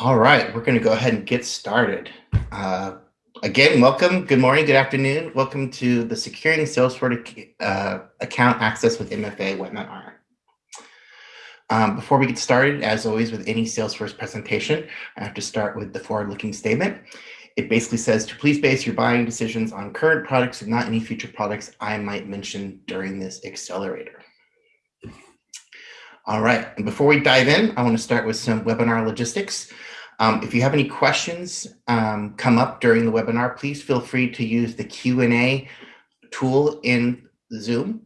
All right, we're going to go ahead and get started. Uh, again, welcome. Good morning, good afternoon. Welcome to the Securing Salesforce uh, Account Access with MFA webinar. Um, before we get started, as always with any Salesforce presentation, I have to start with the forward-looking statement. It basically says to please base your buying decisions on current products and not any future products I might mention during this accelerator. All right, and before we dive in, I want to start with some webinar logistics. Um, if you have any questions um, come up during the webinar, please feel free to use the Q&A tool in Zoom.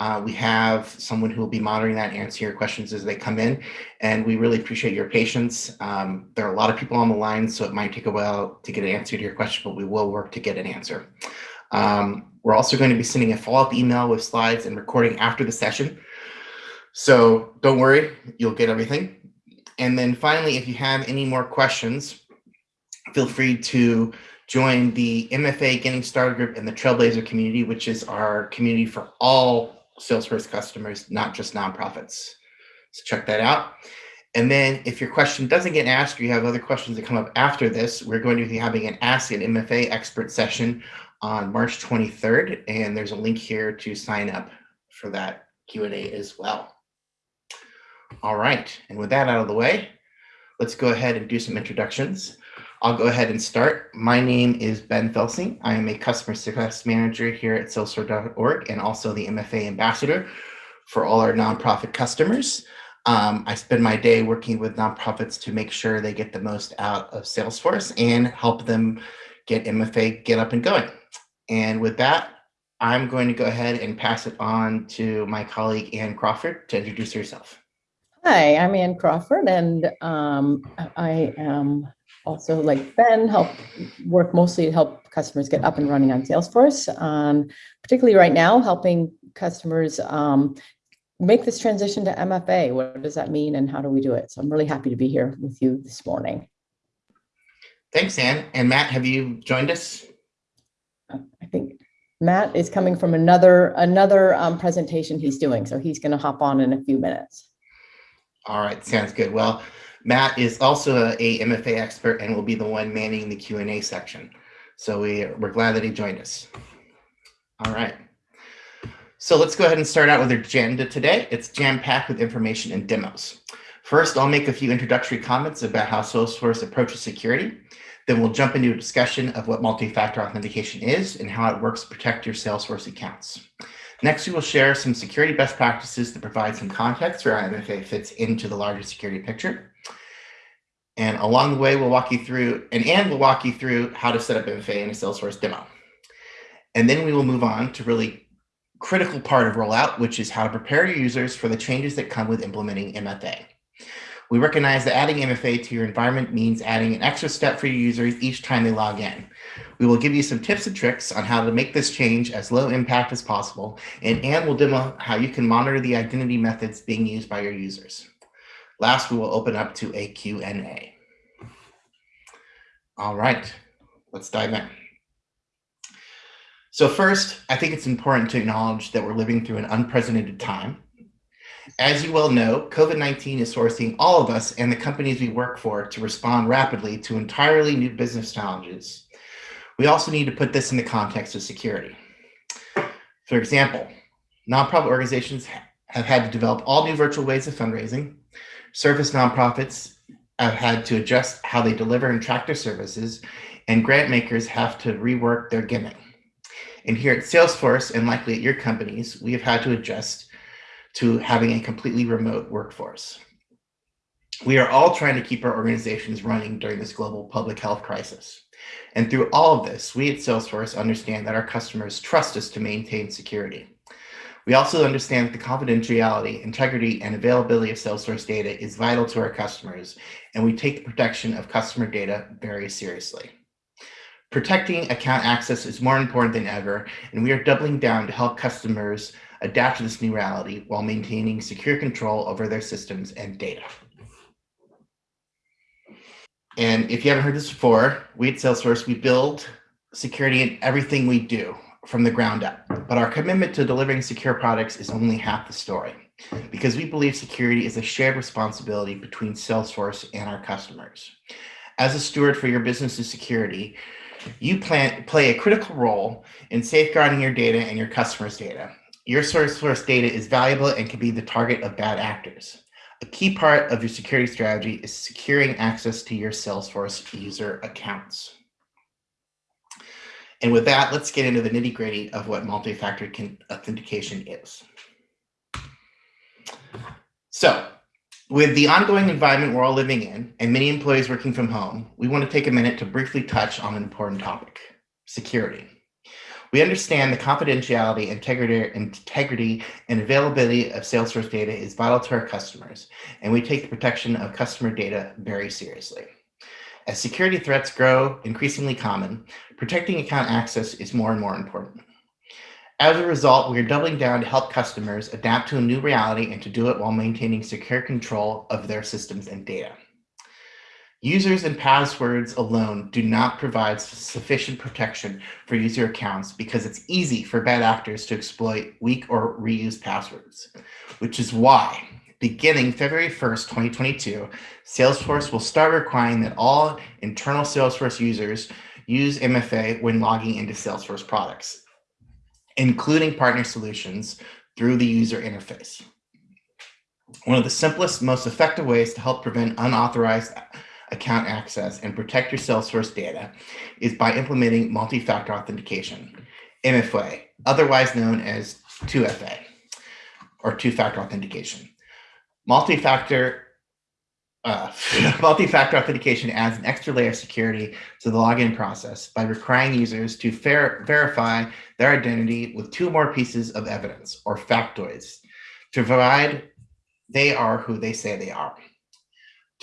Uh, we have someone who will be monitoring that and answer your questions as they come in, and we really appreciate your patience. Um, there are a lot of people on the line, so it might take a while to get an answer to your question, but we will work to get an answer. Um, we're also going to be sending a follow-up email with slides and recording after the session. So don't worry, you'll get everything. And then finally, if you have any more questions, feel free to join the MFA Getting Started group in the Trailblazer community, which is our community for all Salesforce customers, not just nonprofits. So check that out. And then if your question doesn't get asked or you have other questions that come up after this, we're going to be having an Ask an MFA expert session on March 23rd. And there's a link here to sign up for that Q&A as well. All right, and with that out of the way, let's go ahead and do some introductions. I'll go ahead and start. My name is Ben Felsing. I am a customer success manager here at Salesforce.org and also the MFA ambassador for all our nonprofit customers. Um, I spend my day working with nonprofits to make sure they get the most out of Salesforce and help them get MFA get up and going. And with that, I'm going to go ahead and pass it on to my colleague, Ann Crawford, to introduce herself. Hi, I'm Ann Crawford, and um, I am also, like Ben, help work mostly to help customers get up and running on Salesforce. Um, particularly right now, helping customers um, make this transition to MFA. What does that mean, and how do we do it? So I'm really happy to be here with you this morning. Thanks, Ann. And Matt, have you joined us? I think Matt is coming from another another um, presentation he's doing, so he's going to hop on in a few minutes. All right, sounds good. Well, Matt is also a, a MFA expert and will be the one manning the Q&A section. So we, we're glad that he joined us. All right. So let's go ahead and start out with our agenda today. It's jam-packed with information and demos. First, I'll make a few introductory comments about how Salesforce approaches security. Then we'll jump into a discussion of what multi-factor authentication is and how it works to protect your Salesforce accounts. Next, we will share some security best practices that provide some context for how MFA fits into the larger security picture. And along the way, we'll walk you through, and Ann will walk you through how to set up MFA in a Salesforce demo. And then we will move on to really critical part of rollout, which is how to prepare your users for the changes that come with implementing MFA. We recognize that adding MFA to your environment means adding an extra step for your users each time they log in. We will give you some tips and tricks on how to make this change as low impact as possible, and Ann will demo how you can monitor the identity methods being used by your users. Last, we will open up to a Q&A. All right, let's dive in. So first, I think it's important to acknowledge that we're living through an unprecedented time. As you well know, COVID-19 is forcing all of us and the companies we work for to respond rapidly to entirely new business challenges we also need to put this in the context of security. For example, nonprofit organizations have had to develop all new virtual ways of fundraising. Service nonprofits have had to adjust how they deliver and track their services, and grant makers have to rework their giving. And here at Salesforce, and likely at your companies, we have had to adjust to having a completely remote workforce. We are all trying to keep our organizations running during this global public health crisis. And through all of this, we at Salesforce understand that our customers trust us to maintain security. We also understand that the confidentiality, integrity, and availability of Salesforce data is vital to our customers, and we take the protection of customer data very seriously. Protecting account access is more important than ever, and we are doubling down to help customers adapt to this new reality while maintaining secure control over their systems and data. And if you haven't heard this before, we at Salesforce, we build security in everything we do from the ground up. But our commitment to delivering secure products is only half the story. because we believe security is a shared responsibility between Salesforce and our customers. As a steward for your business's security, you plan, play a critical role in safeguarding your data and your customers' data. Your Salesforce data is valuable and can be the target of bad actors. A key part of your security strategy is securing access to your Salesforce user accounts. And with that, let's get into the nitty gritty of what multi-factor authentication is. So with the ongoing environment we're all living in and many employees working from home, we want to take a minute to briefly touch on an important topic, security. We understand the confidentiality, integrity, integrity, and availability of Salesforce data is vital to our customers, and we take the protection of customer data very seriously. As security threats grow increasingly common, protecting account access is more and more important. As a result, we are doubling down to help customers adapt to a new reality and to do it while maintaining secure control of their systems and data. Users and passwords alone do not provide sufficient protection for user accounts because it's easy for bad actors to exploit weak or reused passwords, which is why beginning February 1st, 2022, Salesforce will start requiring that all internal Salesforce users use MFA when logging into Salesforce products including partner solutions through the user interface. One of the simplest, most effective ways to help prevent unauthorized account access and protect your Salesforce data is by implementing multi-factor authentication, MFA, otherwise known as 2FA or two-factor authentication. Multi-factor uh, multi-factor authentication adds an extra layer of security to the login process by requiring users to ver verify their identity with two more pieces of evidence or factoids to provide they are who they say they are.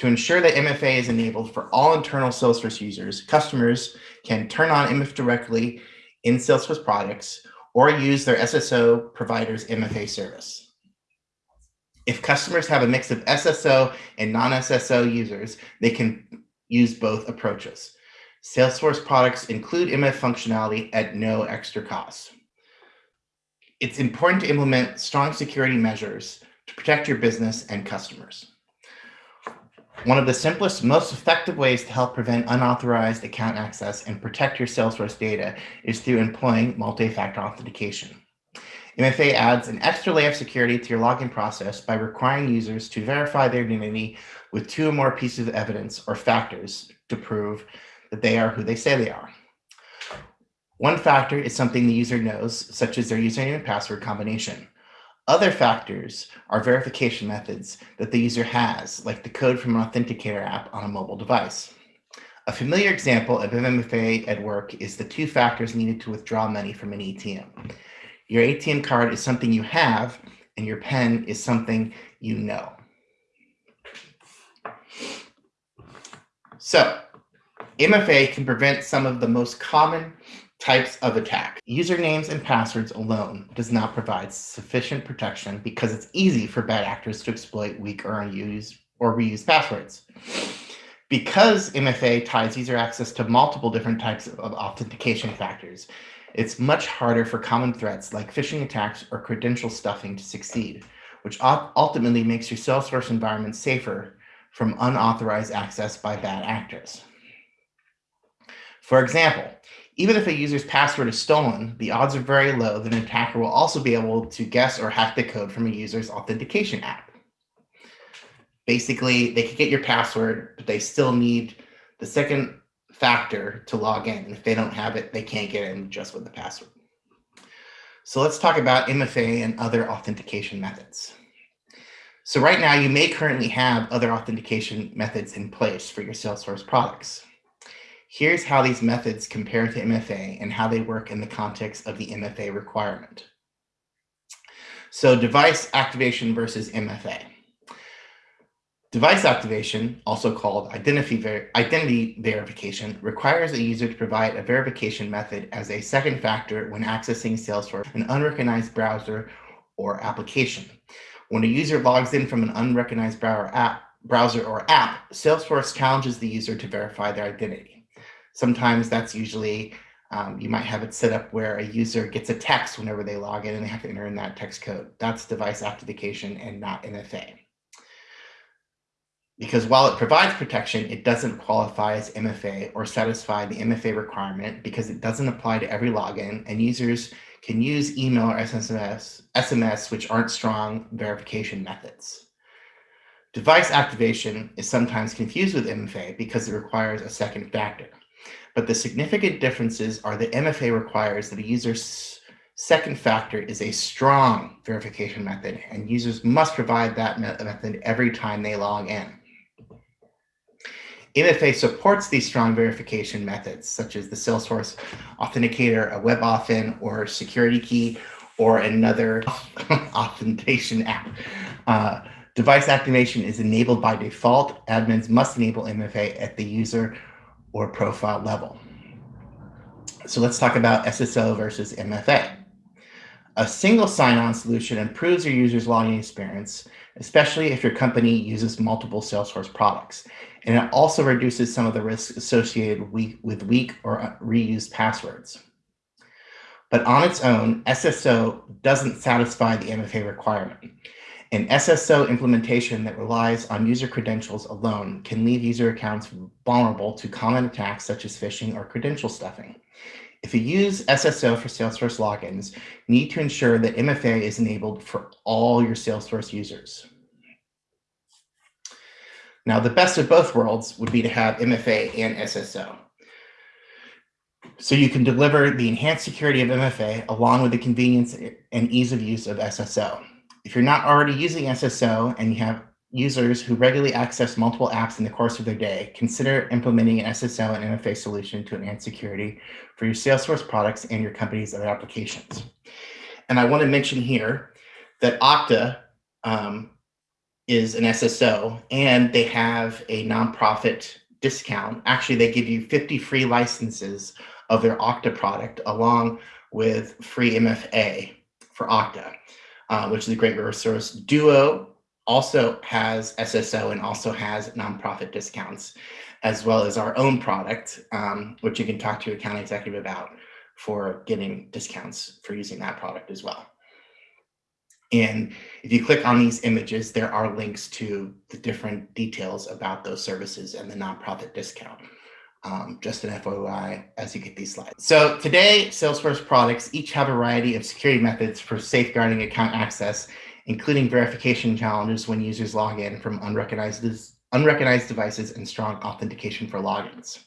To ensure that MFA is enabled for all internal Salesforce users, customers can turn on MFA directly in Salesforce products or use their SSO provider's MFA service. If customers have a mix of SSO and non-SSO users, they can use both approaches. Salesforce products include MF functionality at no extra cost. It's important to implement strong security measures to protect your business and customers. One of the simplest, most effective ways to help prevent unauthorized account access and protect your Salesforce data is through employing multi-factor authentication. MFA adds an extra layer of security to your login process by requiring users to verify their identity with two or more pieces of evidence or factors to prove that they are who they say they are. One factor is something the user knows, such as their username and password combination. Other factors are verification methods that the user has, like the code from an authenticator app on a mobile device. A familiar example of MFA at work is the two factors needed to withdraw money from an ATM. Your ATM card is something you have, and your PIN is something you know. So MFA can prevent some of the most common types of attack. Usernames and passwords alone does not provide sufficient protection because it's easy for bad actors to exploit weak or unused or reused passwords. Because MFA ties user access to multiple different types of authentication factors, it's much harder for common threats like phishing attacks or credential stuffing to succeed, which ultimately makes your Salesforce environment safer from unauthorized access by bad actors. For example, even if a user's password is stolen, the odds are very low that an attacker will also be able to guess or hack the code from a user's authentication app. Basically, they could get your password, but they still need the second factor to log in. And if they don't have it, they can't get in just with the password. So let's talk about MFA and other authentication methods. So right now you may currently have other authentication methods in place for your Salesforce products. Here's how these methods compare to MFA and how they work in the context of the MFA requirement. So device activation versus MFA. Device activation, also called identity, ver identity verification, requires a user to provide a verification method as a second factor when accessing Salesforce, an unrecognized browser or application. When a user logs in from an unrecognized browser app, browser or app, Salesforce challenges the user to verify their identity. Sometimes that's usually Um, you might have it set up where a user gets a text whenever they log in and they have to enter in that text code. That's device authentication and not MFA. Because while it provides protection, it doesn't qualify as MFA or satisfy the MFA requirement because it doesn't apply to every login and users can use email or SMS, SMS which aren't strong verification methods. Device activation is sometimes confused with MFA because it requires a second factor. But the significant differences are that MFA requires that a user's second factor is a strong verification method, and users must provide that method every time they log in. MFA supports these strong verification methods, such as the Salesforce Authenticator, a WebAuthn, or security key, or another authentication app. Uh, device activation is enabled by default. Admins must enable MFA at the user or profile level. So let's talk about SSO versus MFA. A single sign-on solution improves your user's login experience, especially if your company uses multiple Salesforce products. And it also reduces some of the risks associated with weak or reused passwords. But on its own, SSO doesn't satisfy the MFA requirement. An SSO implementation that relies on user credentials alone can leave user accounts vulnerable to common attacks such as phishing or credential stuffing. If you use SSO for Salesforce logins, you need to ensure that MFA is enabled for all your Salesforce users. Now, the best of both worlds would be to have MFA and SSO. So you can deliver the enhanced security of MFA along with the convenience and ease of use of SSO. If you're not already using SSO and you have users who regularly access multiple apps in the course of their day, consider implementing an SSO and MFA solution to enhance security for your Salesforce products and your company's other applications. And I want to mention here that Okta um, is an SSO and they have a nonprofit discount. Actually, they give you 50 free licenses of their Okta product along with free MFA for Okta uh, which is a great resource. Duo also has SSO and also has nonprofit discounts, as well as our own product, um, which you can talk to your account executive about for getting discounts for using that product as well. And if you click on these images, there are links to the different details about those services and the nonprofit discount um, just an FYI as you get these slides. So today, Salesforce products each have a variety of security methods for safeguarding account access, including verification challenges when users log in from unrecognized, unrecognized devices and strong authentication for logins.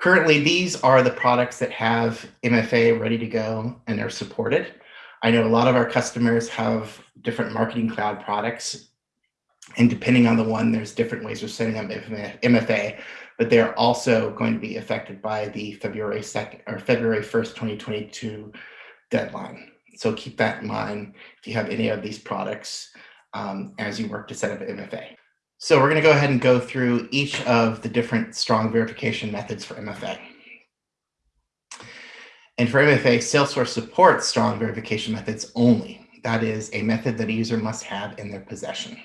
Currently, these are the products that have MFA ready to go and are supported. I know a lot of our customers have different marketing cloud products and depending on the one, there's different ways of setting up MFA but they're also going to be affected by the February 2nd or February 1st, 2022 deadline. So keep that in mind if you have any of these products um, as you work to set up an MFA. So we're going to go ahead and go through each of the different strong verification methods for MFA. And for MFA, Salesforce supports strong verification methods only. That is a method that a user must have in their possession.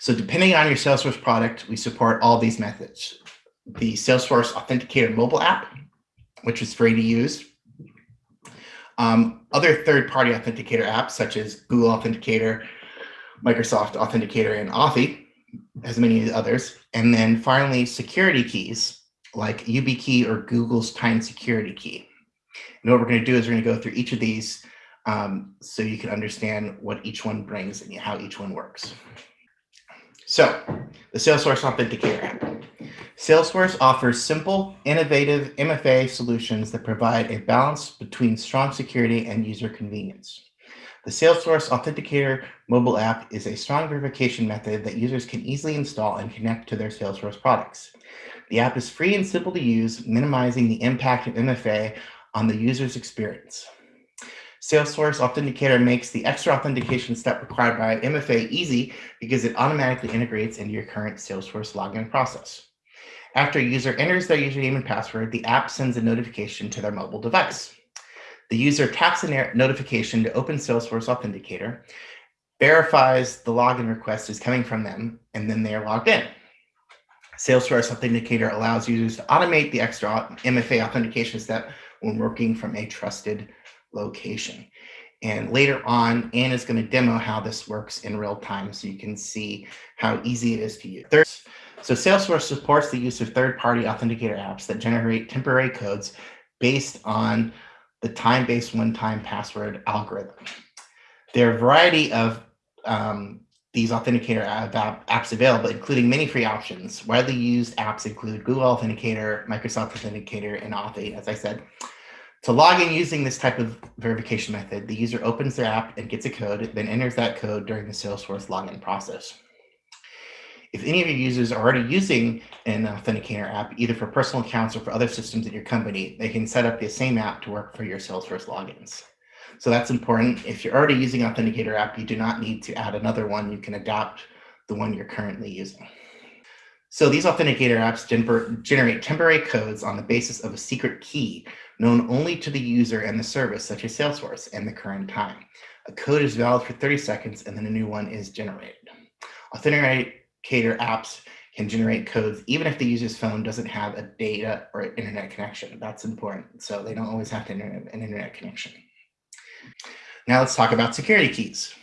So depending on your Salesforce product, we support all these methods. The Salesforce Authenticator mobile app, which is free to use. Um, other third-party authenticator apps, such as Google Authenticator, Microsoft Authenticator, and Authy, as many others. And then finally, security keys, like YubiKey or Google's Titan Security Key. And what we're going to do is we're going to go through each of these um, so you can understand what each one brings and how each one works. So the Salesforce Authenticator app. Salesforce offers simple, innovative MFA solutions that provide a balance between strong security and user convenience. The Salesforce Authenticator mobile app is a strong verification method that users can easily install and connect to their Salesforce products. The app is free and simple to use, minimizing the impact of MFA on the user's experience. Salesforce Authenticator makes the extra authentication step required by MFA easy because it automatically integrates into your current Salesforce login process. After a user enters their username and password, the app sends a notification to their mobile device. The user taps a notification to open Salesforce Authenticator, verifies the login request is coming from them, and then they are logged in. Salesforce Authenticator allows users to automate the extra MFA authentication step when working from a trusted location. And later on, Ann is going to demo how this works in real time so you can see how easy it is to use. Third, so Salesforce supports the use of third-party authenticator apps that generate temporary codes based on the time-based one-time password algorithm. There are a variety of um, these authenticator app, apps available, including many free options. Widely used apps include Google Authenticator, Microsoft Authenticator, and Authy, as I said. To log in using this type of verification method, the user opens their app and gets a code, then enters that code during the Salesforce login process. If any of your users are already using an Authenticator app, either for personal accounts or for other systems at your company, they can set up the same app to work for your Salesforce logins. So that's important. If you're already using Authenticator app, you do not need to add another one. You can adopt the one you're currently using. So these Authenticator apps generate temporary codes on the basis of a secret key known only to the user and the service, such as Salesforce, and the current time. A code is valid for 30 seconds, and then a new one is generated. Authenticator apps can generate codes even if the user's phone doesn't have a data or internet connection. That's important. So they don't always have to have an internet connection. Now let's talk about security keys.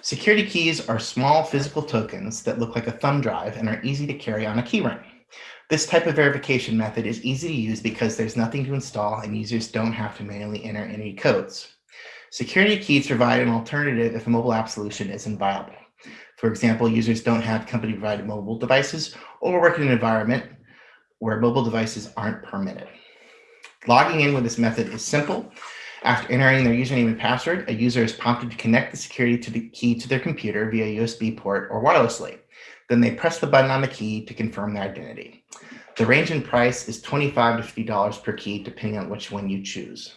Security keys are small physical tokens that look like a thumb drive and are easy to carry on a keyring. This type of verification method is easy to use because there's nothing to install and users don't have to manually enter any codes. Security keys provide an alternative if a mobile app solution isn't viable. For example, users don't have company provided mobile devices or work in an environment where mobile devices aren't permitted. Logging in with this method is simple. After entering their username and password, a user is prompted to connect the security to the key to their computer via USB port or wirelessly. Then they press the button on the key to confirm their identity. The range in price is 25 to $50 per key, depending on which one you choose.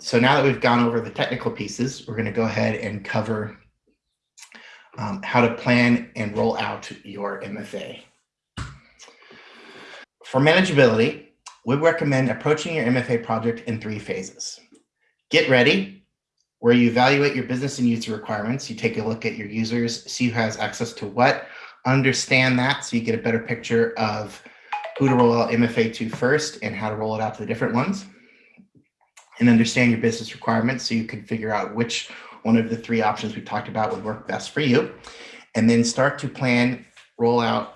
So now that we've gone over the technical pieces, we're going to go ahead and cover um, how to plan and roll out your MFA. For manageability, we recommend approaching your MFA project in three phases. Get ready, where you evaluate your business and user requirements. You take a look at your users, see who has access to what, understand that so you get a better picture of who to roll out MFA to first and how to roll it out to the different ones. And understand your business requirements so you can figure out which one of the three options we talked about would work best for you. And then start to plan, roll out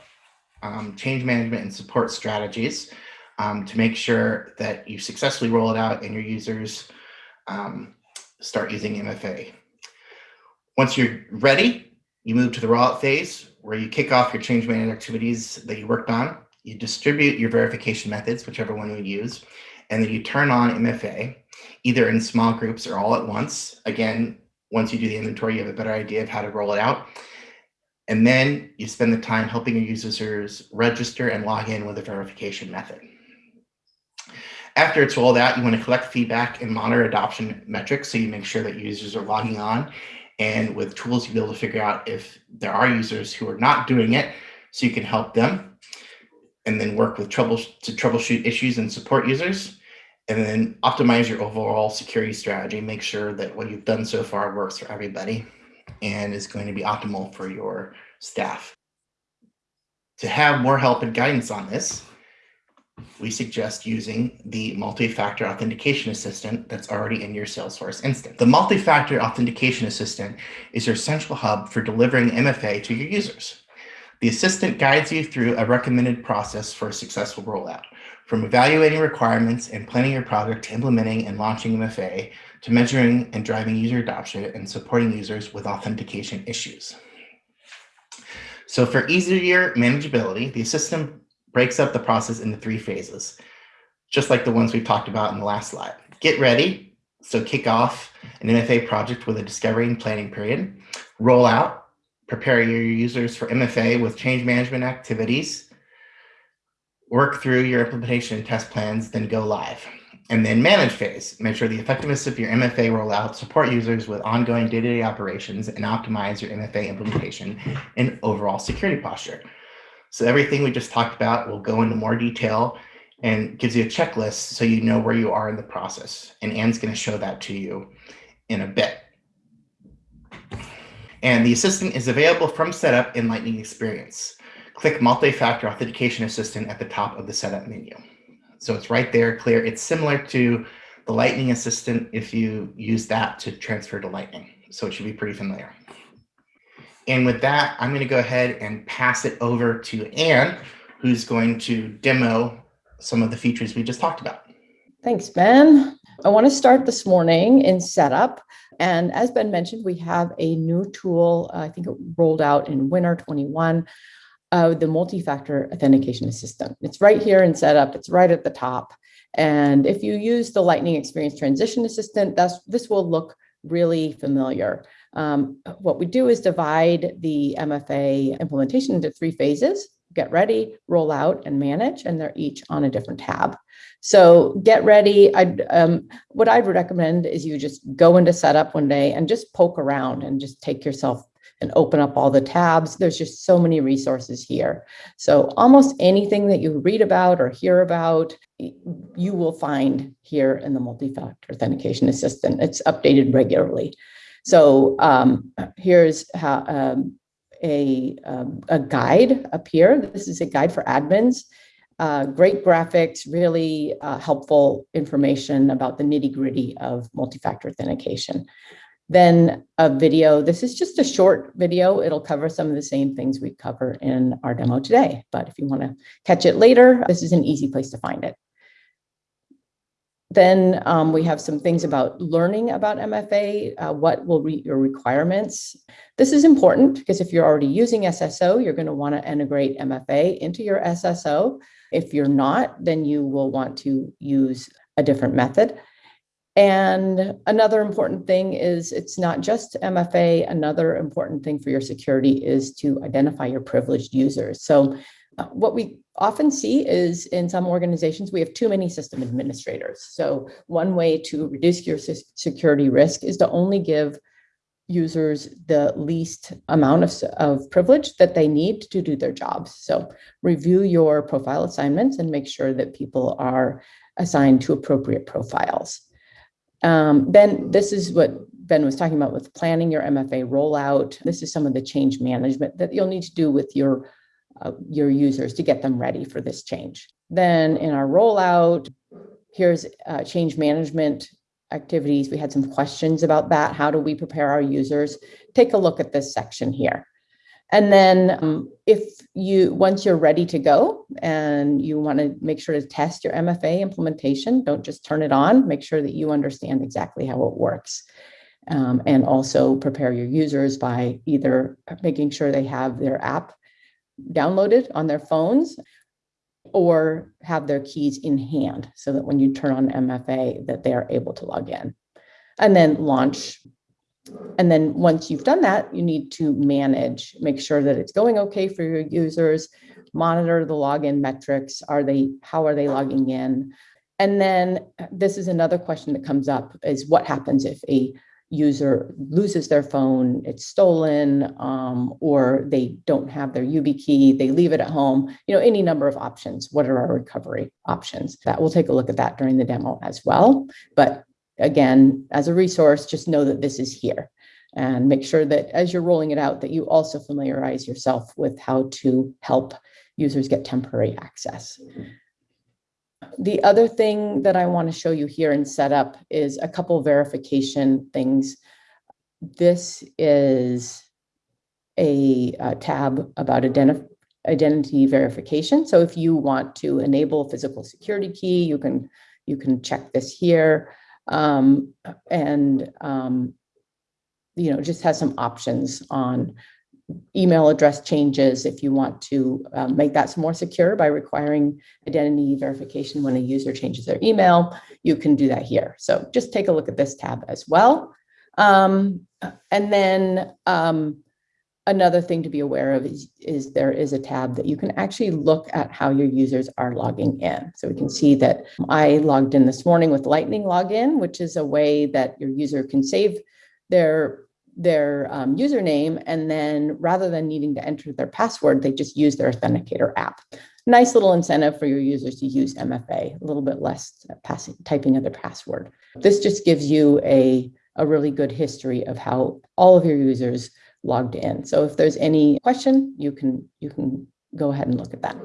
um, change management and support strategies um, to make sure that you successfully roll it out and your users um, start using MFA. Once you're ready, you move to the rollout phase where you kick off your change management activities that you worked on. You distribute your verification methods, whichever one you use, and then you turn on MFA, either in small groups or all at once. Again, once you do the inventory, you have a better idea of how to roll it out. And then you spend the time helping your users register and log in with a verification method. After it's rolled out, you want to collect feedback and monitor adoption metrics so you make sure that users are logging on. And with tools, you'll be able to figure out if there are users who are not doing it so you can help them and then work with trouble to troubleshoot issues and support users and then optimize your overall security strategy. Make sure that what you've done so far works for everybody and is going to be optimal for your staff. To have more help and guidance on this, we suggest using the multi-factor authentication assistant that's already in your Salesforce instance. The multi-factor authentication assistant is your central hub for delivering MFA to your users. The assistant guides you through a recommended process for a successful rollout, from evaluating requirements and planning your project to implementing and launching MFA to measuring and driving user adoption and supporting users with authentication issues. So for easier manageability, the assistant breaks up the process into three phases, just like the ones we've talked about in the last slide. Get ready, so kick off an MFA project with a discovery and planning period. Roll out, prepare your users for MFA with change management activities. Work through your implementation and test plans, then go live. And then manage phase, measure the effectiveness of your MFA rollout, support users with ongoing day-to-day -day operations, and optimize your MFA implementation and overall security posture. So everything we just talked about will go into more detail and gives you a checklist so you know where you are in the process. And Ann's going to show that to you in a bit. And the assistant is available from setup in Lightning Experience. click multi-factor authentication assistant at the top of the setup menu. So it's right there, clear. It's similar to the Lightning Assistant if you use that to transfer to Lightning. So it should be pretty familiar. And with that, I'm going to go ahead and pass it over to Ann, who's going to demo some of the features we just talked about. Thanks, Ben. I want to start this morning in setup. And as Ben mentioned, we have a new tool, uh, I think it rolled out in winter 21, uh, the multi-factor authentication assistant. It's right here in setup, it's right at the top. And if you use the Lightning Experience Transition Assistant, that's, this will look really familiar. Um, what we do is divide the MFA implementation into three phases, get ready, roll out, and manage, and they're each on a different tab. So get ready. I'd, um, what I'd recommend is you just go into setup one day and just poke around and just take yourself and open up all the tabs. There's just so many resources here. So almost anything that you read about or hear about, you will find here in the multi-factor authentication assistant. It's updated regularly. So um, here's how um, a, um, a guide up here. This is a guide for admins. Uh, great graphics, really uh, helpful information about the nitty gritty of multi-factor authentication. Then a video, this is just a short video. It'll cover some of the same things we cover in our demo today. But if you wanna catch it later, this is an easy place to find it. Then um, we have some things about learning about MFA, uh, what will be your requirements. This is important because if you're already using SSO, you're gonna wanna integrate MFA into your SSO. If you're not, then you will want to use a different method. And another important thing is it's not just MFA. Another important thing for your security is to identify your privileged users. So what we often see is in some organizations, we have too many system administrators. So one way to reduce your security risk is to only give users the least amount of, of privilege that they need to do their jobs. So review your profile assignments and make sure that people are assigned to appropriate profiles. Um, then this is what Ben was talking about with planning your MFA rollout. This is some of the change management that you'll need to do with your, uh, your users to get them ready for this change. Then in our rollout, here's uh, change management activities. We had some questions about that. How do we prepare our users? Take a look at this section here. And then um, if you, once you're ready to go and you want to make sure to test your MFA implementation, don't just turn it on, make sure that you understand exactly how it works. Um, and also prepare your users by either making sure they have their app downloaded on their phones or have their keys in hand so that when you turn on MFA that they are able to log in. And then launch and then once you've done that, you need to manage, make sure that it's going okay for your users, monitor the login metrics. Are they, how are they logging in? And then this is another question that comes up is what happens if a user loses their phone, it's stolen, um, or they don't have their YubiKey, they leave it at home, you know, any number of options. What are our recovery options? That we'll take a look at that during the demo as well. But again, as a resource, just know that this is here and make sure that as you're rolling it out, that you also familiarize yourself with how to help users get temporary access. The other thing that I want to show you here in setup is a couple verification things. This is a, a tab about identity identity verification. So if you want to enable physical security key, you can you can check this here um, and um, you know just has some options on email address changes if you want to uh, make that more secure by requiring identity verification when a user changes their email, you can do that here. So just take a look at this tab as well. Um, and then um, Another thing to be aware of is, is there is a tab that you can actually look at how your users are logging in. So we can see that I logged in this morning with Lightning Login, which is a way that your user can save their their um, username and then rather than needing to enter their password, they just use their authenticator app. Nice little incentive for your users to use MFA, a little bit less passing, typing of their password. This just gives you a, a really good history of how all of your users logged in. So if there's any question, you can you can go ahead and look at that.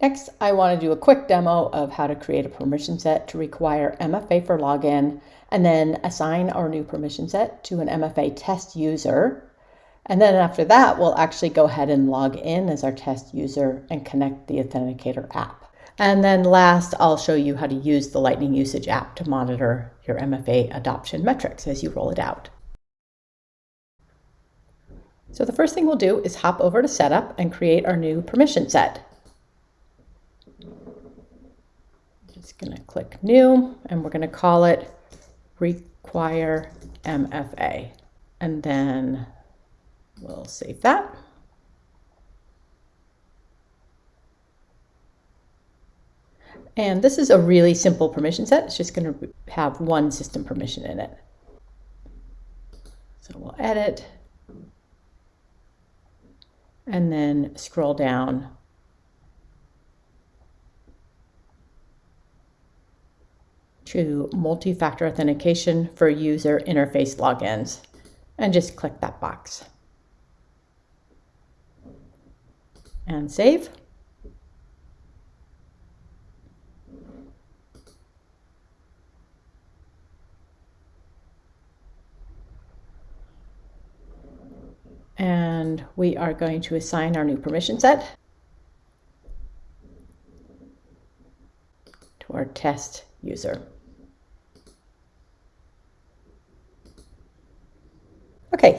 Next, I want to do a quick demo of how to create a permission set to require MFA for login and then assign our new permission set to an MFA test user. And then after that, we'll actually go ahead and log in as our test user and connect the Authenticator app. And then last, I'll show you how to use the Lightning Usage app to monitor your MFA adoption metrics as you roll it out. So the first thing we'll do is hop over to Setup and create our new permission set. Just going to click New, and we're going to call it Require MFA. And then we'll save that. And this is a really simple permission set. It's just going to have one system permission in it. So we'll edit and then scroll down to multi-factor authentication for user interface logins and just click that box and save. and we are going to assign our new permission set to our test user.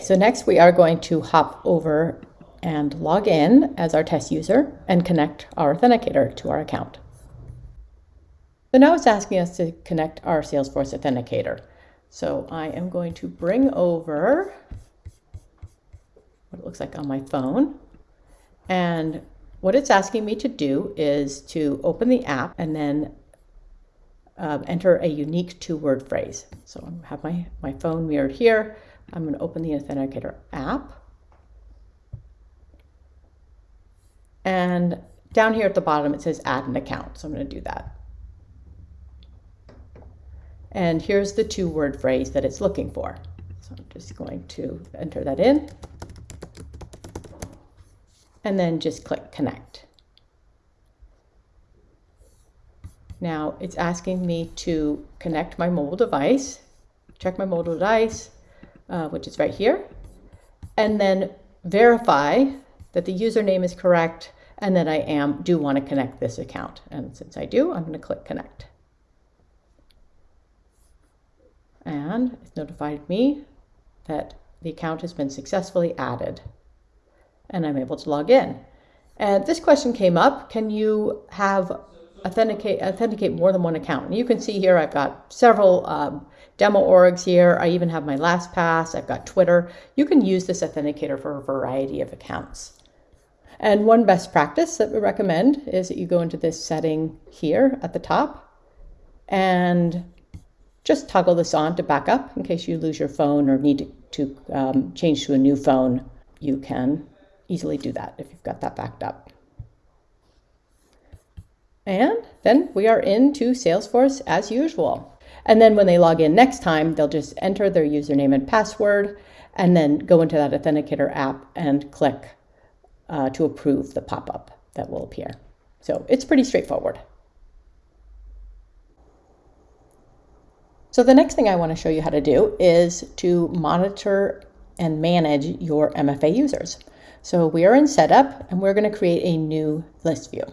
So next we are going to hop over and log in as our test user and connect our authenticator to our account. So now it's asking us to connect our Salesforce authenticator. So I am going to bring over what it looks like on my phone. And what it's asking me to do is to open the app and then uh, enter a unique two-word phrase. So I have my, my phone mirrored here. I'm going to open the Authenticator app. And down here at the bottom, it says add an account. So I'm going to do that. And here's the two-word phrase that it's looking for. So I'm just going to enter that in and then just click connect. Now it's asking me to connect my mobile device, check my mobile device, uh, which is right here, and then verify that the username is correct and that I am do want to connect this account. And since I do, I'm going to click connect. And it's notified me that the account has been successfully added and I'm able to log in. And this question came up, can you have authenticate, authenticate more than one account? And you can see here I've got several um, demo orgs here. I even have my LastPass, I've got Twitter. You can use this authenticator for a variety of accounts. And one best practice that we recommend is that you go into this setting here at the top and just toggle this on to backup in case you lose your phone or need to, um, change to a new phone. You can easily do that if you've got that backed up. And then we are into Salesforce as usual. And then when they log in next time, they'll just enter their username and password and then go into that Authenticator app and click uh, to approve the pop-up that will appear. So it's pretty straightforward. So the next thing I want to show you how to do is to monitor and manage your MFA users. So we are in setup and we're going to create a new list view.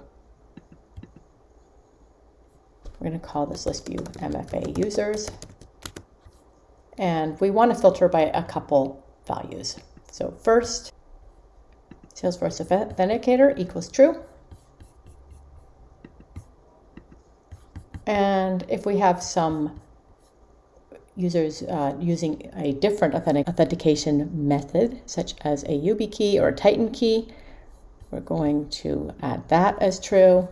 We're going to call this list view MFA users. And we want to filter by a couple values. So first, Salesforce Authenticator equals true. And if we have some users uh, using a different authentic authentication method, such as a YubiKey or a Titan key. We're going to add that as true.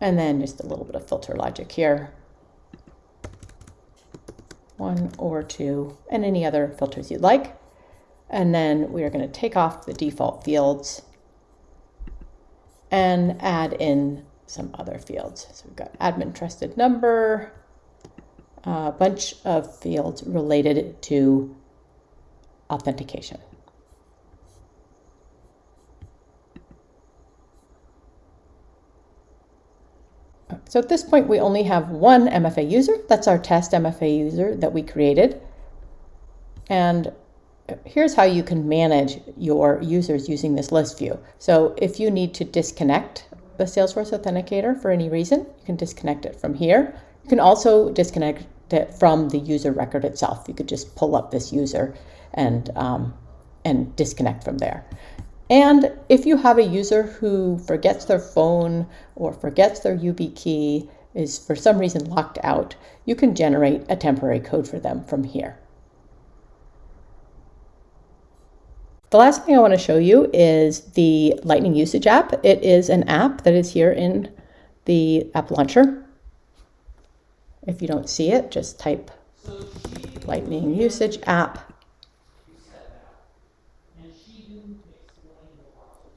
And then just a little bit of filter logic here. One or two, and any other filters you'd like. And then we are going to take off the default fields and add in some other fields. So we've got admin trusted number, a bunch of fields related to authentication. So at this point, we only have one MFA user. That's our test MFA user that we created. And here's how you can manage your users using this list view. So if you need to disconnect the Salesforce Authenticator for any reason, you can disconnect it from here. You can also disconnect it from the user record itself. You could just pull up this user and, um, and disconnect from there. And if you have a user who forgets their phone or forgets their YubiKey, is for some reason locked out, you can generate a temporary code for them from here. The last thing I want to show you is the Lightning Usage app. It is an app that is here in the app launcher. If you don't see it, just type Lightning Usage app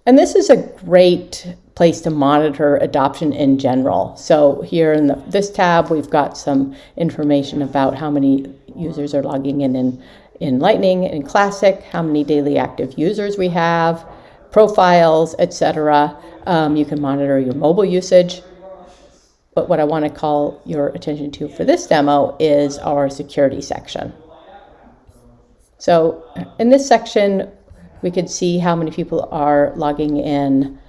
And this is a great place to monitor adoption in general. So here in the, this tab, we've got some information about how many users are logging in in, in Lightning in Classic, how many daily active users we have, profiles, etc. Um, you can monitor your mobile usage. But what I want to call your attention to for this demo is our security section. So in this section, we could see how many people are logging in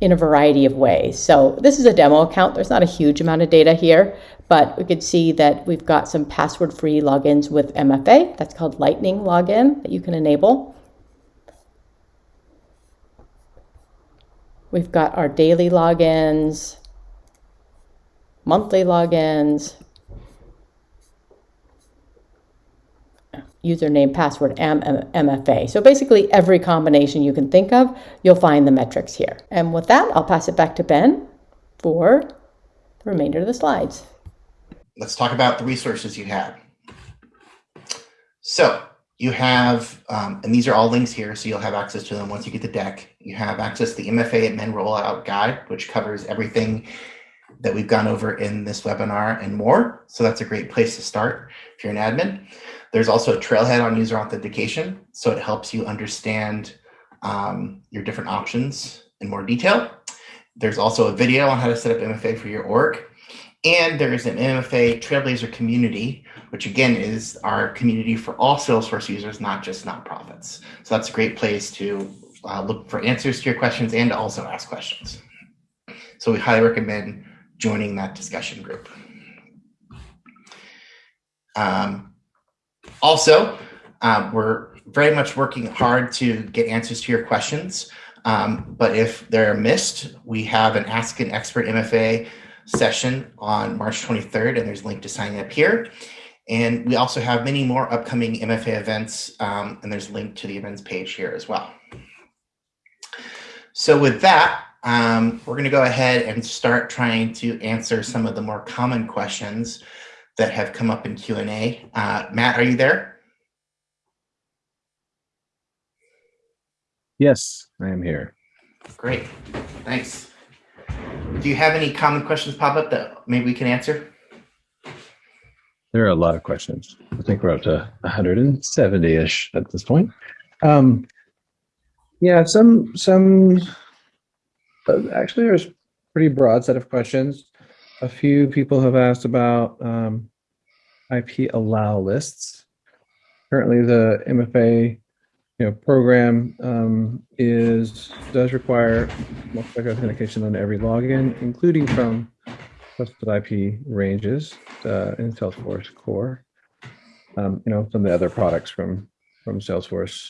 in a variety of ways. So this is a demo account. There's not a huge amount of data here, but we could see that we've got some password-free logins with MFA. That's called Lightning Login that you can enable. We've got our daily logins, monthly logins, username, password, MFA. So basically every combination you can think of, you'll find the metrics here. And with that, I'll pass it back to Ben for the remainder of the slides. Let's talk about the resources you have. So you have, um, and these are all links here, so you'll have access to them once you get the deck. You have access to the MFA admin rollout guide, which covers everything that we've gone over in this webinar and more. So that's a great place to start if you're an admin. There's also a trailhead on user authentication, so it helps you understand um, your different options in more detail. There's also a video on how to set up MFA for your org. And there's an MFA Trailblazer community, which again is our community for all Salesforce users, not just nonprofits. So that's a great place to uh, look for answers to your questions and to also ask questions. So we highly recommend joining that discussion group. Um, also, um, we're very much working hard to get answers to your questions. Um, but if they're missed, we have an Ask an Expert MFA session on March 23rd, and there's a link to sign up here. And we also have many more upcoming MFA events, um, and there's a link to the events page here as well. So with that, um, we're going to go ahead and start trying to answer some of the more common questions that have come up in Q&A. Uh, Matt, are you there? Yes, I am here. Great, thanks. Do you have any common questions pop up that maybe we can answer? There are a lot of questions. I think we're up to 170-ish at this point. Um, yeah, some, some, uh, actually there's pretty broad set of questions. A few people have asked about um, IP allow lists. Currently, the MFA you know, program um, is does require multi-factor authentication on every login, including from trusted IP ranges uh, in Salesforce Core. Um, you know, some of the other products from from Salesforce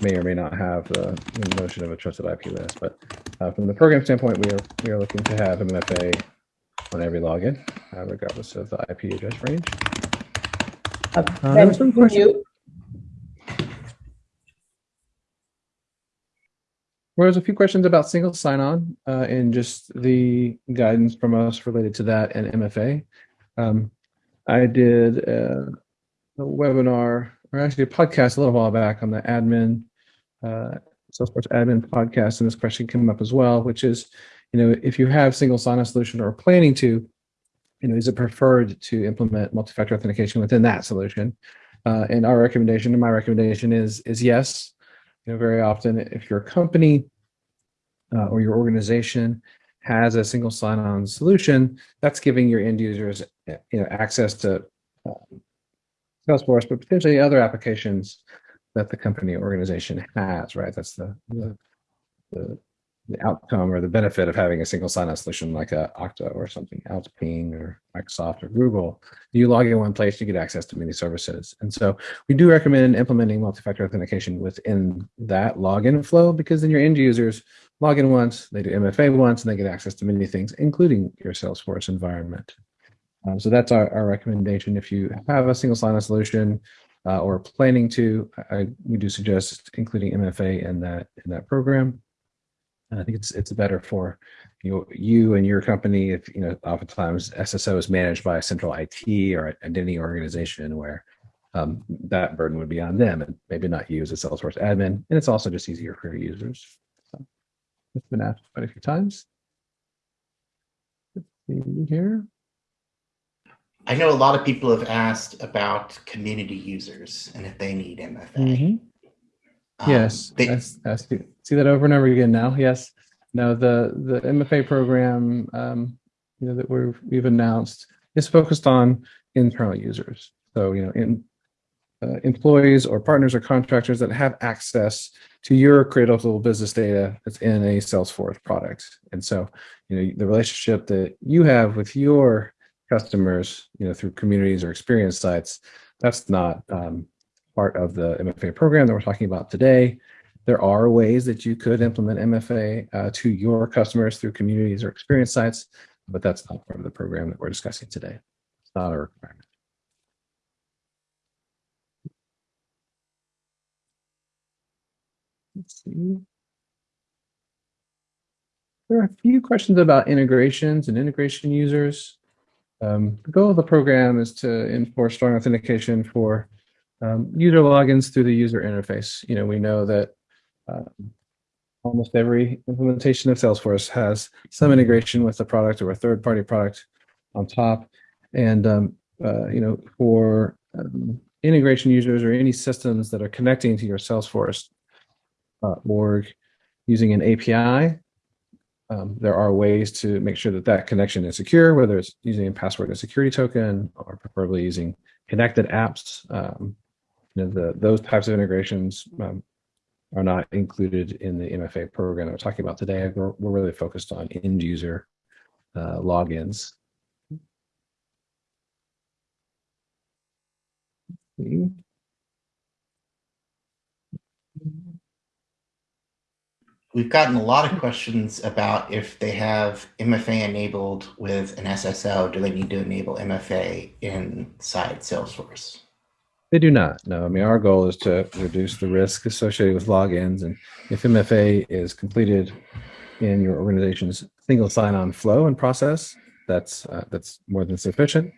may or may not have the, notion of a trusted IP list, but uh, from the program standpoint, we are we are looking to have MFA on every login, uh, regardless of the IP address range. Uh, ben, can you, Well, there's a few questions about single sign-on uh, and just the guidance from us related to that and MFA. Um, I did a, a, webinar, or actually a podcast a little while back on the admin, uh, Salesforce admin podcast, and this question came up as well, which is you know, if you have single sign-on solution or planning to, you know, is it preferred to implement multi-factor authentication within that solution? Uh, and our recommendation, and my recommendation is is yes. You know, very often, if your company uh, or your organization has a single sign-on solution, that's giving your end users, you know, access to um, Salesforce, but potentially other applications that the company organization has, right? That's the, the, the, the outcome or the benefit of having a single sign-on solution like a Okta or something else, Ping or Microsoft or Google. You log in one place, you get access to many services. And so we do recommend implementing multi-factor authentication within that login flow because then your end users log in once, they do MFA once, and they get access to many things, including your Salesforce environment. Um, so that's our, our recommendation. If you have a single sign-on solution uh, or planning to, I, we do suggest including MFA in that in that program. And I think it's it's better for you you and your company if you know oftentimes SSO is managed by a central IT or identity organization where um, that burden would be on them and maybe not you as a Salesforce admin. And it's also just easier for your users. So it's been asked quite a few times. Let's see here. I know a lot of people have asked about community users and if they need MFA. Mhm. Um, Yes, they- s- I see that over and over again now. Yes. No, the, the MFA program, um, you know, that we've, we've announced is focused on internal users. So, you know, in, uh, employees or partners or contractors that have access to your critical business data that's in a Salesforce product. And so, you know, the relationship that you have with your customers, you know, through communities or experience sites, that's not, um, part of the MFA program that we're talking about today. There are ways that you could implement MFA uh, to your customers through communities or experience sites, but that's not part of the program that we're discussing today. It's not a requirement. Let's see. There are a few questions about integrations and integration users. Um, the goal of the program is to enforce strong authentication for um, user logins through the user interface. You know, we know that um, almost every implementation of Salesforce has some integration with a product or a third-party product on top. And, um, uh, you know, for um, integration users or any systems that are connecting to your Salesforce uh, org using an API, um, there are ways to make sure that that connection is secure, whether it's using a password and security token or preferably using connected apps. Um, you know, the, those types of integrations um, are not included in the MFA program we're talking about today. We're, we're really focused on end user uh, logins. We've gotten a lot of questions about if they have MFA enabled with an SSO, do they need to enable MFA inside Salesforce? They do not. No, I mean, our goal is to reduce the risk associated with logins. And if MFA is completed in your organization's single sign-on flow and process, that's uh, that's more than sufficient.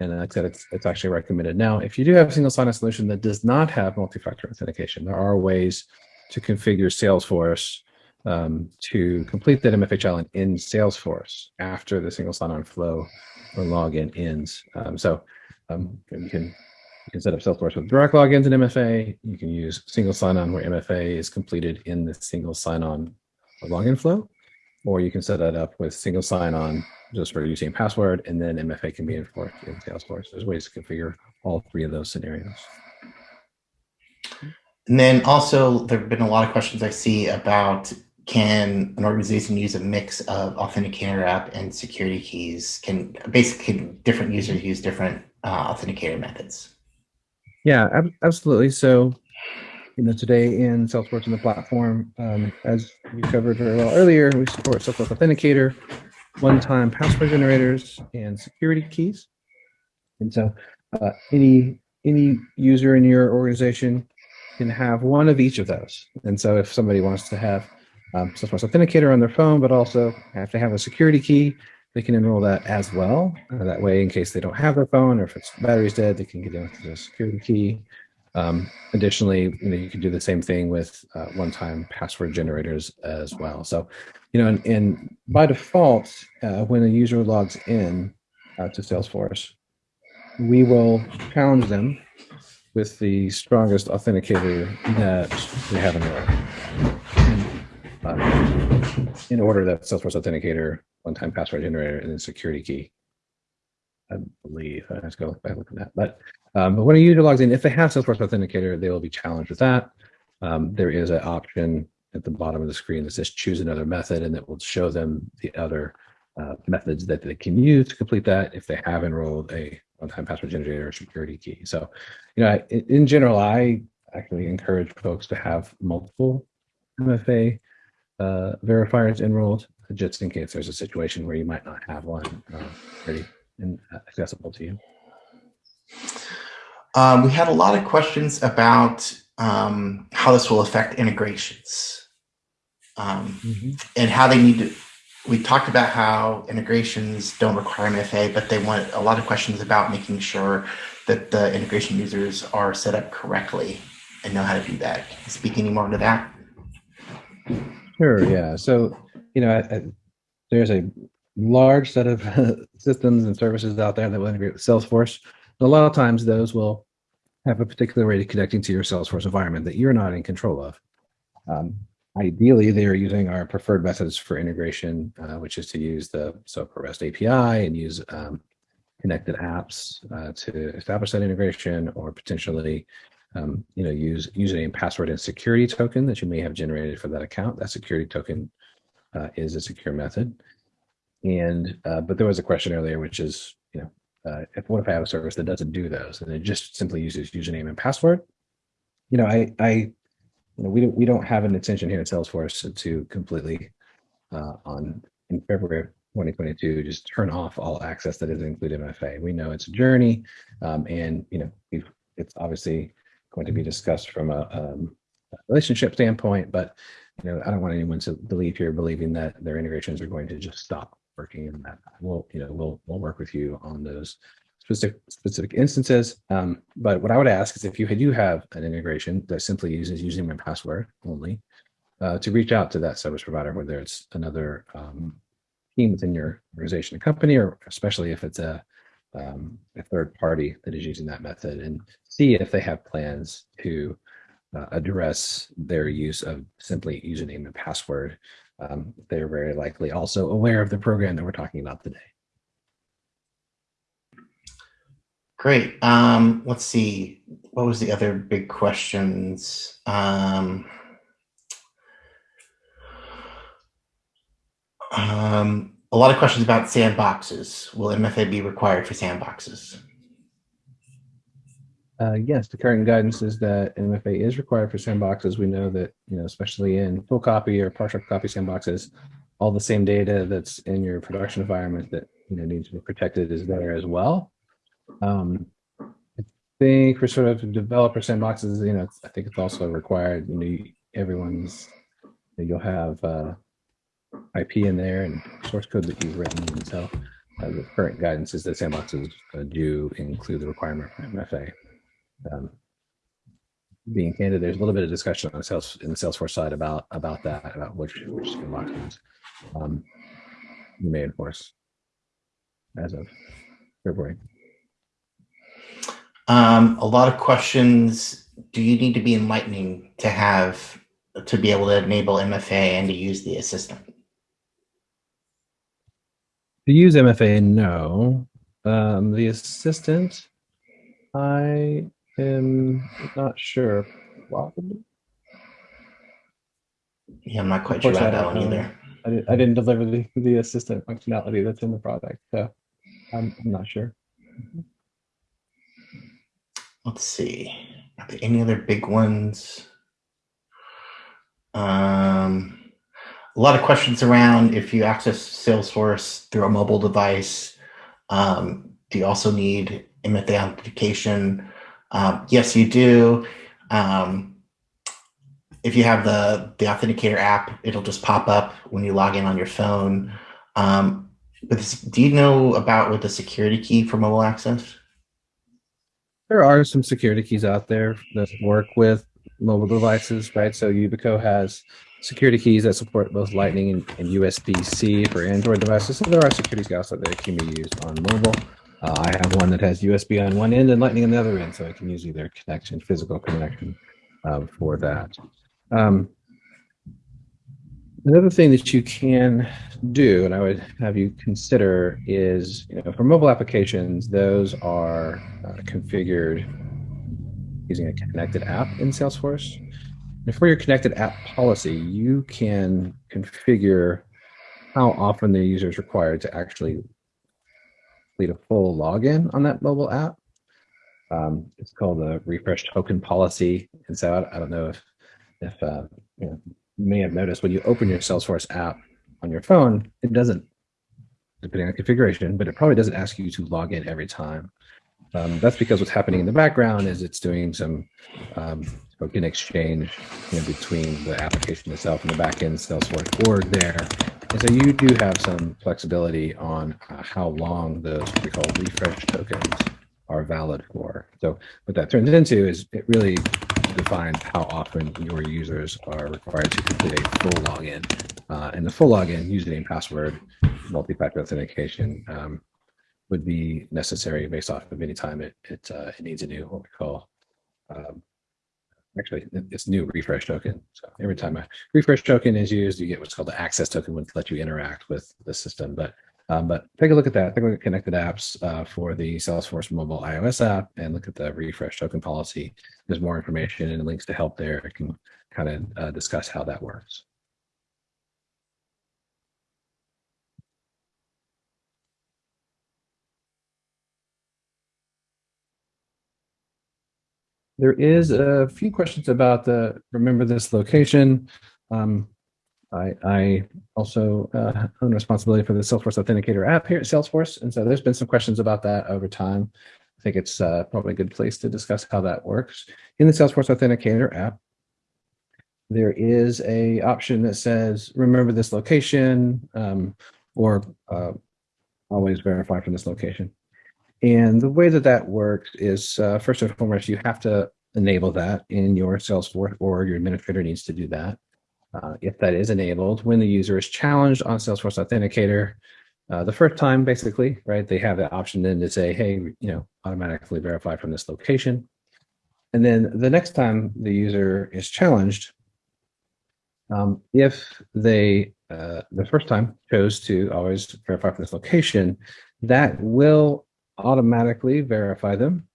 And like I said, it's, it's actually recommended. Now, if you do have a single sign-on solution that does not have multi-factor authentication, there are ways to configure Salesforce um, to complete that MFA challenge in Salesforce after the single sign-on flow or login ends. Um, so um, you can can set up Salesforce with direct logins and MFA. You can use single sign-on where MFA is completed in the single sign-on login flow, or you can set that up with single sign-on just for using password, and then MFA can be enforced in Salesforce. There's ways to configure all three of those scenarios. And then also, there have been a lot of questions I see about can an organization use a mix of authenticator app and security keys? Can basically different users use different uh, authenticator methods? Yeah, ab- absolutely. So, you know, today in Salesforce and the platform, um, as we covered very well earlier, we support Salesforce Authenticator, one-time password generators, and security keys. And so, uh, any any user in your organization can have one of each of those. And so, if somebody wants to have um, Salesforce Authenticator on their phone, but also have to have a security key, they can enroll that as well. Uh, that way, in case they don't have their phone or if its battery's dead, they can get in with the security key. Um, additionally, you know, you can do the same thing with uh, one-time password generators as well. So, you know, and, and by default, uh, when a user logs in uh, to Salesforce, we will challenge them with the strongest authenticator that we have in the world. Uh, in order that Salesforce Authenticator one-time password generator and then security key. I believe I have to go back and look at that. But um, but when a user logs in, if they have Salesforce Authenticator, they will be challenged with that. Um, there is an option at the bottom of the screen that says choose another method, and that will show them the other uh, methods that they can use to complete that if they have enrolled a one-time password generator or security key. So, you know, in in general, I actually encourage folks to have multiple MFA uh, verifiers enrolled, just in case there's a situation where you might not have one uh, ready and accessible to you. Um, we had a lot of questions about um, how this will affect integrations um, and how they need to. We talked about how integrations don't require MFA, but they want a lot of questions about making sure that the integration users are set up correctly and know how to do that. Can you speak any more to that? Sure. Yeah. So, you know, I, I, there's a large set of systems and services out there that will integrate with Salesforce. A lot of times those will have a particular way of connecting to your Salesforce environment that you're not in control of. Um, ideally, they are using our preferred methods for integration, uh, which is to use the SOAP REST API and use um, connected apps uh, to establish that integration or potentially um, you know, use username, password, and security token that you may have generated for that account. That security token uh, is a secure method. And uh, but there was a question earlier, which is, you know, uh, if what if I have a service that doesn't do those and it just simply uses username and password? You know, I, I, you know, we don't we don't have an intention here at Salesforce to completely uh, on in February of 2022 just turn off all access that doesn't include MFA. We know it's a journey, um, and you know, it's obviously going to be discussed from a, um, a relationship standpoint, but you know, I don't want anyone to believe here believing that their integrations are going to just stop working and that we'll, you know, we'll, we'll work with you on those specific specific instances. Um, but what I would ask is if you do have an integration that simply uses using my password only, uh, to reach out to that service provider, whether it's another um, team within your organization or company, or especially if it's a um, a third party that is using that method and see if they have plans to uh, address their use of simply username and password. Um, they're very likely also aware of the program that we're talking about today. Great. Um, let's see. What was the other big questions? Um, um, a lot of questions about sandboxes. Will MFA be required for sandboxes? Uh, yes, the current guidance is that MFA is required for sandboxes. We know that, you know, especially in full copy or partial copy sandboxes, all the same data that's in your production environment that, you know, needs to be protected is there as well. Um, I think for sort of developer sandboxes, you know, I think it's also required, you know, everyone's, you'll have uh, IP in there and source code that you've written. And so uh, the current guidance is that sandboxes uh, do include the requirement for MFA. Um, being candid, there's a little bit of discussion on the sales in the Salesforce side about about that, about which which sandboxes um, you may enforce as of February. Um, a lot of questions. Do you need to be in Lightning to have to be able to enable MFA and to use the assistant? To use MFA, no. Um, the assistant, I am not sure. Probably. Yeah, I'm not quite sure about that one either. I didn't, I didn't deliver the, the assistant functionality that's in the product, so I'm, I'm not sure. Let's see. Are there any other big ones? Um, a lot of questions around if you access Salesforce through a mobile device. Um, do you also need MFA authentication? Um, yes, you do. Um, if you have the the Authenticator app, it'll just pop up when you log in on your phone. Um, but this, do you know about with the security key for mobile access? There are some security keys out there that work with mobile devices, right? So Yubico has security keys that support both Lightning and, and USB-C for Android devices. So there are security keys out there that can be used on mobile. Uh, I have one that has USB on one end and Lightning on the other end, so I can use either connection, physical connection um, for that. Um, Another thing that you can do, and I would have you consider, is you know for mobile applications, those are uh, configured using a connected app in Salesforce. And for your connected app policy, you can configure how often the user is required to actually complete a full login on that mobile app. Um, it's called the refresh token policy. And so I, I don't know if, if uh, you, know, you may have noticed when you open your Salesforce app on your phone, it doesn't, depending on configuration, but it probably doesn't ask you to log in every time. Um, that's because what's happening in the background is it's doing some um, token exchange you know, between the application itself and the backend Salesforce org there. And so you do have some flexibility on uh, how long those we call refresh tokens are valid for. So what that turns into is it really defines how often your users are required to complete a full login. Uh, and the full login, username, password, multi-factor authentication um, would be necessary based off of any time it it, uh, it needs a new what we call um, actually it's new refresh token. So every time a refresh token is used, you get what's called the access token, which lets you interact with the system. But um, but take a look at that. Take a look at connected apps uh, for the Salesforce mobile iOS app and look at the refresh token policy. There's more information and links to help there. I can kind of uh, discuss how that works. There is a few questions about the remember this location. Um, I, I also uh, own responsibility for the Salesforce Authenticator app here at Salesforce. And so there's been some questions about that over time. I think it's uh, probably a good place to discuss how that works. In the Salesforce Authenticator app, there is a option that says, remember this location um, or uh, always verify from this location. And the way that that works is uh, first and foremost, you have to enable that in your Salesforce or your administrator needs to do that. Uh, if that is enabled, when the user is challenged on Salesforce Authenticator, uh, the first time, basically, right, they have the option then to say, hey, you know, automatically verify from this location. And then the next time the user is challenged, um, if they, uh, the first time chose to always verify from this location, that will automatically verify them,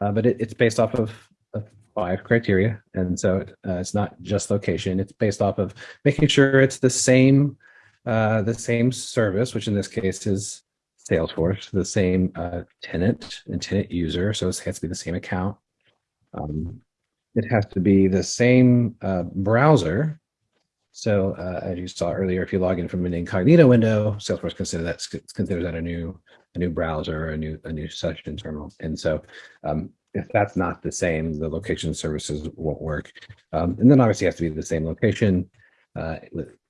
uh, but it, it's based off of, of, five criteria. And so uh, it's not just location, it's based off of making sure it's the same, uh, the same service, which in this case is Salesforce, the same uh, tenant and tenant user. So it has to be the same account. Um, it has to be the same uh, browser. So uh, as you saw earlier, if you log in from an incognito window, Salesforce consider that considers that a new a new browser, a new a new session terminal. And so um, if that's not the same, the location services won't work. Um, and then obviously it has to be the same location uh,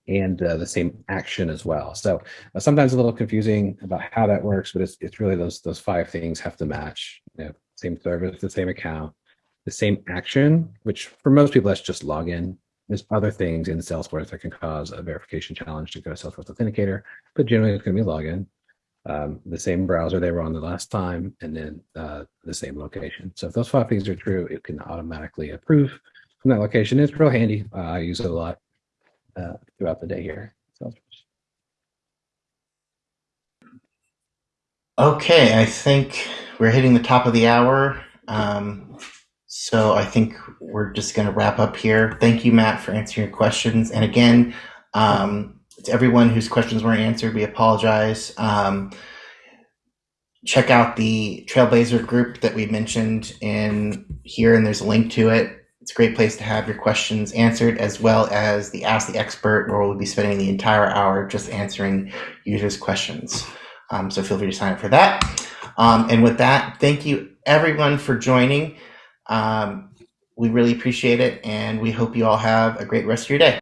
and uh, the same action as well. So uh, sometimes a little confusing about how that works, but it's, it's really those those five things have to match. You know, same service, the same account, the same action, which for most people that's just login. There's other things in Salesforce that can cause a verification challenge to go to Salesforce Authenticator, but generally it's going to be login um, the same browser they were on the last time, and then uh, the same location. So if those five things are true, it can automatically approve from that location. It's real handy. Uh, I use it a lot uh, throughout the day here. Okay, I think we're hitting the top of the hour. Um, so I think we're just going to wrap up here. Thank you, Matt, for answering your questions. And again, um, to everyone whose questions weren't answered, we apologize. Um, check out the Trailblazer group that we mentioned in here, and there's a link to it. It's a great place to have your questions answered, as well as the Ask the Expert, where we'll be spending the entire hour just answering users' questions. Um, so feel free to sign up for that. Um, and with that, thank you everyone for joining. Um, we really appreciate it, and we hope you all have a great rest of your day.